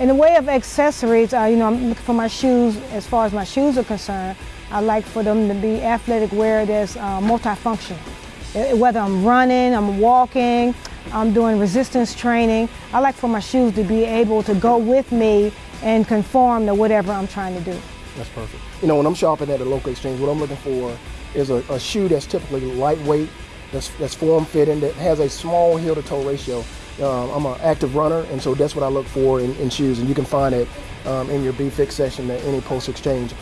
In the way of accessories, uh, you know, I'm looking for my shoes, as far as my shoes are concerned, I like for them to be athletic wear that's uh, multifunctional. Uh, Whether I'm running, I'm walking, I'm doing resistance training, I like for my shoes to be able to go with me and conform to whatever I'm trying to do. That's perfect. You know, when I'm shopping at a local exchange, what I'm looking for is a, a shoe that's typically lightweight, that's, that's form fitting, that has a small heel to toe ratio. Um, I'm an active runner, and so that's what I look for in, in shoes, and you can find it um, in your B Fix session at any post exchange.